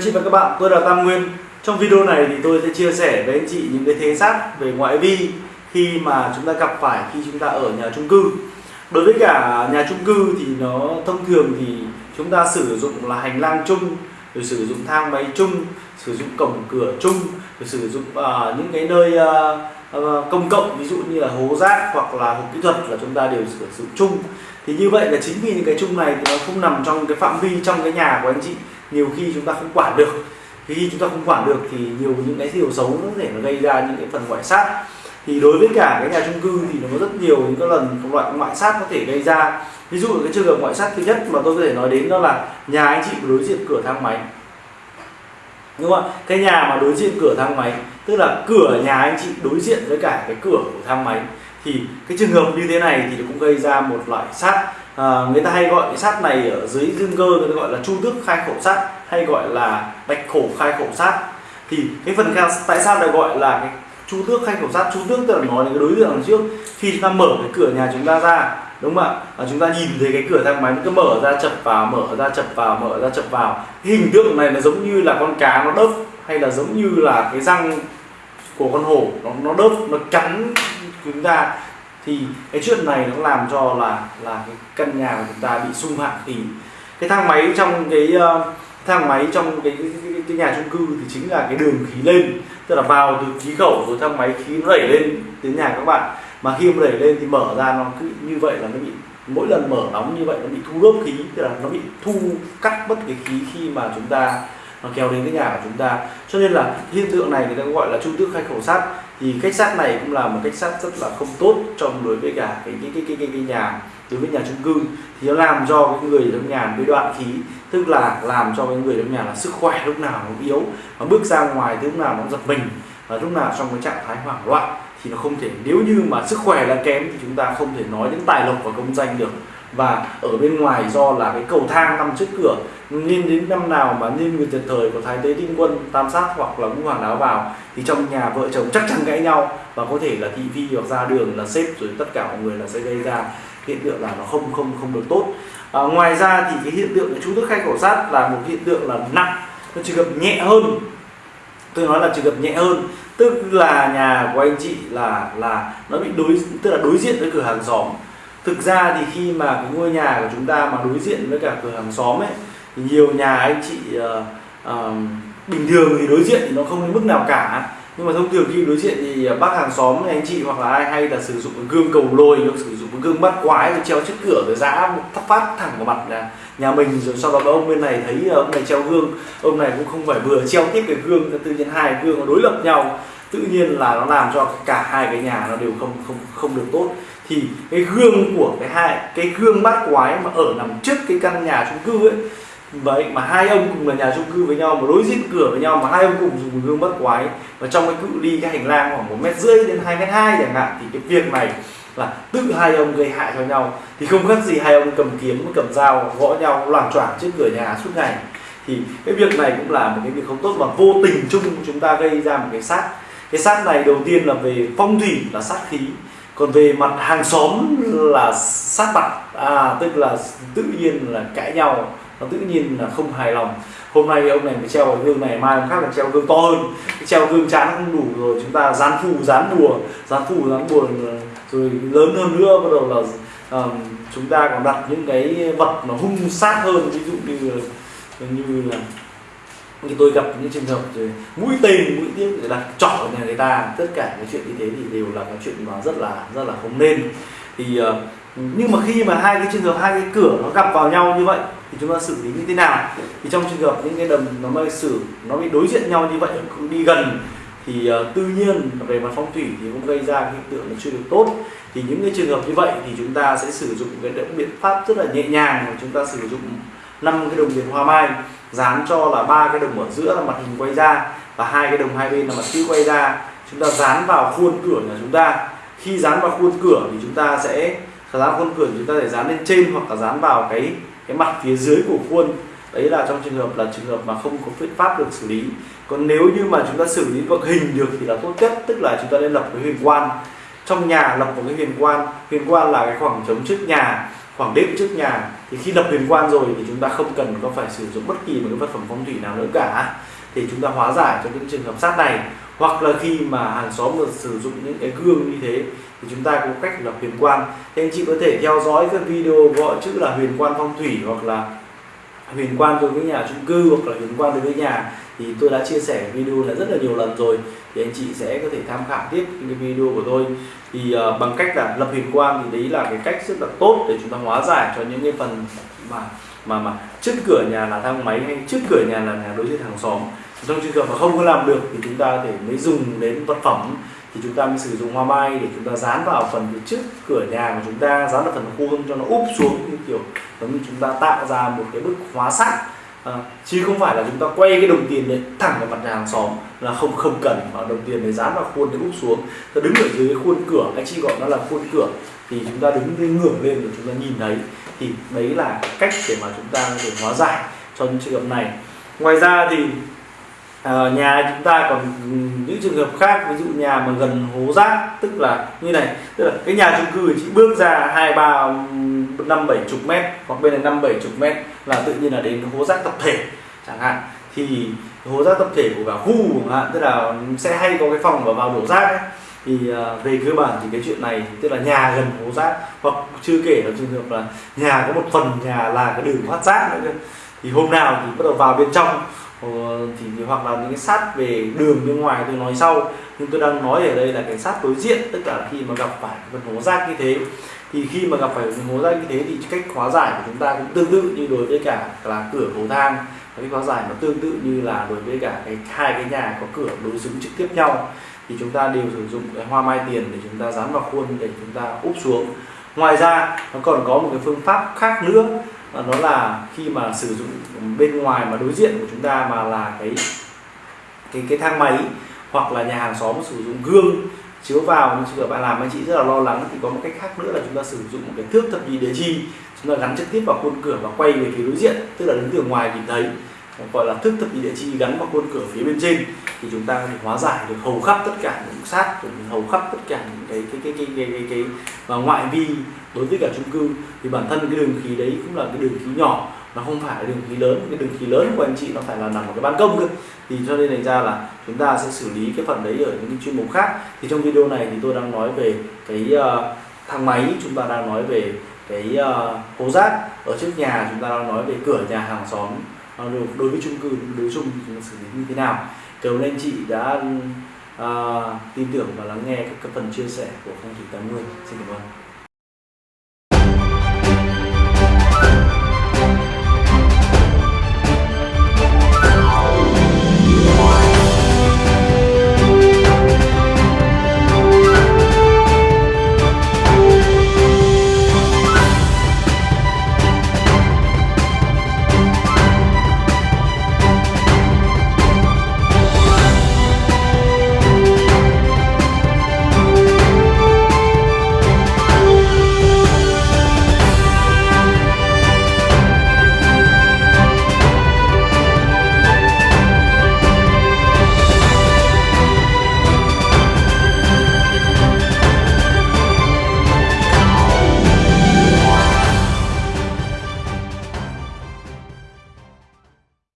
anh chị và các bạn, tôi là Tam Nguyên. Trong video này thì tôi sẽ chia sẻ với anh chị những cái thế sát về ngoại vi khi mà chúng ta gặp phải khi chúng ta ở nhà chung cư. Đối với cả nhà chung cư thì nó thông thường thì chúng ta sử dụng là hành lang chung, rồi sử dụng thang máy chung, sử dụng cổng cửa chung, rồi sử dụng uh, những cái nơi uh, uh, công cộng ví dụ như là hố rác hoặc là hộp kỹ thuật là chúng ta đều sử dụng chung. Thì như vậy là chính vì những cái chung này thì nó không nằm trong cái phạm vi trong cái nhà của anh chị nhiều khi chúng ta không quản được. Khi chúng ta không quản được thì nhiều những cái điều xấu nó có thể nó gây ra những cái phần ngoại sát. Thì đối với cả cái nhà chung cư thì nó có rất nhiều những cái lần loại ngoại sát có thể gây ra. Ví dụ cái trường hợp ngoại sát thứ nhất mà tôi có thể nói đến đó là nhà anh chị đối diện cửa thang máy. Đúng không ạ? Cái nhà mà đối diện cửa thang máy, tức là cửa nhà anh chị đối diện với cả cái cửa của thang máy, thì cái trường hợp như thế này thì cũng gây ra một loại sát à, người ta hay gọi cái sát này ở dưới dương cơ người ta gọi là chu tước khai khẩu sát hay gọi là bạch khổ khai khẩu sát. Thì cái phần khai tại sao lại gọi là cái chu tước khai khẩu sát? Chu tước tức là nói đến cái đối tượng đằng trước. Khi chúng ta mở cái cửa nhà chúng ta ra đúng không ạ? À, chúng ta nhìn thấy cái cửa thang máy nó cứ mở ra chập vào mở ra chập vào mở ra chập vào. Cái hình tượng này nó giống như là con cá nó đớp hay là giống như là cái răng của con hổ nó nó đớp nó cắn chúng ta thì cái chuyện này nó làm cho là là cái căn nhà của chúng ta bị xung hạn thì cái thang máy trong cái uh, thang máy trong cái, cái, cái, cái nhà chung cư thì chính là cái đường khí lên. Tức là vào từ khí khẩu rồi thang máy khí nó đẩy lên đến nhà các bạn. Mà khi mà đẩy lên thì mở ra nó cứ như vậy là nó bị mỗi lần mở đóng như vậy nó bị thu gốc khí. Tức là nó bị thu cắt mất cái khí khi mà chúng ta nó kéo đến cái nhà của chúng ta. Cho nên là hiện tượng này người ta gọi là trung tước khai khẩu sát thì cách sát này cũng là một cách sát rất là không tốt trong đối với cả cái cái cái cái, cái, cái nhà đối với nhà chung cư. Thì nó làm cho cái người trong nhà bị đoạn khí tức là làm cho cái người trong nhà là sức khỏe lúc nào nó yếu và bước ra ngoài thì lúc nào nó giật mình. Và lúc nào trong cái trạng thái hoảng loạn thì nó không thể nếu như mà sức khỏe là kém thì chúng ta không thể nói đến tài lộc và công danh được và ở bên ngoài do là cái cầu thang nằm trước cửa nên đến năm nào mà nên người tuyệt thời của thái tế tinh quân tam sát hoặc là ngũ hoàng áo vào thì trong nhà vợ chồng chắc chắn cãi nhau và có thể là thị phi hoặc ra đường là xếp rồi tất cả mọi người là sẽ gây ra hiện tượng là nó không không không được tốt. À, ngoài ra thì cái hiện tượng chú thức khai khẩu sát là một hiện tượng là nặng nó chỉ gặp nhẹ hơn. Tôi nói là chỉ gặp nhẹ hơn tức là nhà của anh chị là là nó bị đối tức là đối diện với cửa hàng xóm thực ra thì khi mà cái ngôi nhà của chúng ta mà đối diện với cả cửa hàng xóm ấy thì nhiều nhà anh chị uh, uh, bình thường thì đối diện thì nó không đến mức nào cả. Nhưng mà thông thường khi đối diện thì ờ, bác hàng xóm anh chị hoặc là ai hay là sử dụng cái gương cầu lôi hoặc sử dụng cái gương bắt quái rồi treo trước cửa rồi giã thắp phát thẳng vào mặt là nhà mình rồi sau đó ông bên này thấy ông này treo gương ông này cũng không phải vừa treo tiếp cái gương tự nhiên hai gương nó đối lập nhau. Tự nhiên là nó làm cho cả hai cái nhà nó đều không không không được tốt thì cái gương của cái hai, cái gương bát quái mà ở nằm trước cái căn nhà chung cư ấy, vậy mà hai ông cùng là nhà chung cư với nhau, mà đối diện cửa với nhau, mà hai ông cùng dùng gương bát quái, và trong cái cự ly cái hành lang khoảng một mét rưỡi đến hai mét hai chẳng hạn, thì cái việc này là tự hai ông gây hại cho nhau. Thì không khác gì hai ông cầm kiếm, cầm dao, gõ nhau, loạn choạng trước cửa nhà suốt ngày. Thì cái việc này cũng là một cái việc không tốt mà vô tình chung chúng ta gây ra một cái sát cái sát này đầu tiên là về phong thủy, là sát khí còn về mặt hàng xóm là sát mặt à tức là tự nhiên là cãi nhau nó tự nhiên là không hài lòng. Hôm nay ông này mới treo cái gương này mai ông khác là treo gương to hơn. Cái treo gương chán không đủ rồi chúng ta dán phù dán bùa dán phù dán bùa rồi lớn hơn nữa bắt đầu là um, chúng ta còn đặt những cái vật nó hung sát hơn ví dụ như như là như tôi gặp những trường hợp rồi mũi tên mũi tiếc để đặt trỏ nhà người ta tất cả cái chuyện như thế thì đều là cái chuyện mà rất là rất là không nên. Thì uh, nhưng mà khi mà hai cái trường hợp hai cái cửa nó gặp vào nhau như vậy thì chúng ta xử lý như thế nào? Thì trong trường hợp những cái đầm nó mới xử nó bị đối diện nhau như vậy cứ đi gần thì uh, tự nhiên về mặt phong thủy thì cũng gây ra hiện tượng nó chưa được tốt. Thì những cái trường hợp như vậy thì chúng ta sẽ sử dụng cái biện pháp rất là nhẹ nhàng mà chúng ta sử dụng năm cái đồng tiền hoa mai, dán cho là ba cái đồng ở giữa là mặt hình quay ra và hai cái đồng hai bên là mặt chữ quay ra. Chúng ta dán vào khuôn cửa nhà chúng ta. Khi dán vào khuôn cửa thì chúng ta sẽ dán khuôn cửa chúng ta để dán lên trên hoặc là dán vào cái cái mặt phía dưới của khuôn. Đấy là trong trường hợp, là trường hợp mà không có phương pháp được xử lý. Còn nếu như mà chúng ta xử lý bằng hình được thì là tốt nhất, tức là chúng ta nên lập cái huyền quan. Trong nhà lập một cái huyền quan. Huyền quan là cái khoảng trống trước nhà khoảng đệm trước nhà, thì khi lập huyền quan rồi thì chúng ta không cần có phải sử dụng bất kỳ một cái vật phẩm phong thủy nào nữa cả. Thì chúng ta hóa giải cho những trường hợp sát này. Hoặc là khi mà hàng xóm được sử dụng những cái gương như thế, thì chúng ta có cách lập huyền quan. Thì anh chị có thể theo dõi các video gọi chữ là huyền quan phong thủy hoặc là huyền quan đối với nhà chung cư hoặc là huyền quan đối với nhà. Thì tôi đã chia sẻ video là rất là nhiều lần rồi thì anh chị sẽ có thể tham khảo tiếp những cái video của tôi. Thì uh, bằng cách là lập huyền quan thì đấy là cái cách rất là tốt để chúng ta hóa giải cho những cái phần mà mà mà trước cửa nhà là thang máy hay trước cửa nhà là nhà đối diện hàng xóm. Trong trường hợp mà không có làm được thì chúng ta có thể mới dùng đến vật phẩm thì chúng ta mới sử dụng hoa mai để chúng ta dán vào phần phía trước cửa nhà của chúng ta dán vào phần khuôn cho nó úp xuống như kiểu giống như chúng ta tạo ra một cái bức hóa sắt. À, chứ không phải là chúng ta quay cái đồng tiền đấy thẳng vào mặt nhà hàng xóm là không không cần mà đồng tiền đấy dán vào khuôn để úp xuống. Ta đứng ở dưới cái khuôn cửa anh chị gọi nó là khuôn cửa thì chúng ta đứng lên ngửa lên rồi chúng ta nhìn thấy thì đấy là cách để mà chúng ta có thể hóa giải cho những trường hợp này. Ngoài ra thì à, nhà chúng ta còn những trường hợp khác ví dụ nhà mà gần hố rác tức là như này tức là cái nhà chung cư chỉ bước ra hai ba năm bảy chục mét hoặc bên này năm bảy chục mét là tự nhiên là đến hố rác tập thể chẳng hạn thì hố rác tập thể của cả khu chẳng hạn tức là sẽ hay có cái phòng và vào đổ rác ấy. thì ờ, về cơ bản thì cái chuyện này tức là nhà gần hố rác hoặc chưa kể là trường hợp là nhà có một phần nhà là cái đường thoát rác nữa cơ thì hôm nào thì bắt đầu vào bên trong Ờ, thì, thì hoặc là những cái sát về đường bên ngoài tôi nói sau. Nhưng tôi đang nói ở đây là cái sát đối diện tất cả khi mà gặp phải vật hố rác như thế. Thì khi mà gặp phải vật hố rác như thế thì cách hóa giải của chúng ta cũng tương tự như đối với cả là cửa cầu thang cái hóa giải nó tương tự như là đối với cả cái hai cái nhà có cửa đối xứng trực tiếp nhau. Thì chúng ta đều sử dụng cái hoa mai tiền để chúng ta dán vào khuôn để chúng ta úp xuống. Ngoài ra nó còn có một cái phương pháp khác nữa nó là khi mà sử dụng bên ngoài mà đối diện của chúng ta mà là cái cái cái thang máy hoặc là nhà hàng xóm sử dụng gương chiếu vào. Nhưng trường hợp bạn làm, anh chị rất là lo lắng. Thì có một cách khác nữa là chúng ta sử dụng một cái thước thập nhị địa chi chúng ta gắn trực tiếp vào khuôn cửa và quay về phía đối diện, tức là đứng từ ngoài nhìn thấy gọi là thước thập nhị địa chi gắn vào khuôn cửa phía bên trên thì chúng ta thì hóa giải được hầu khắp tất cả những sát hầu khắp tất cả những cái cái cái cái cái, cái, cái, và ngoại vi đối với cả chung cư. Thì bản thân cái đường khí đấy cũng là cái đường khí nhỏ nó không phải là đường khí lớn. Cái đường khí lớn của anh chị nó phải là nằm ở cái ban công cơ. Thì cho nên thành ra là chúng ta sẽ xử lý cái phần đấy ở những chuyên mục khác. Thì trong video này thì tôi đang nói về cái uh, thang máy chúng ta đang nói về cái à, uh, hố rác. Ở trước nhà chúng ta đang nói về cửa nhà hàng xóm đối với chung cư đối chung thì xử lý như thế nào? Cảm ơn anh chị đã uh, tin tưởng và lắng nghe các, các phần chia sẻ của phong thủy tám mươi. Xin cảm ơn.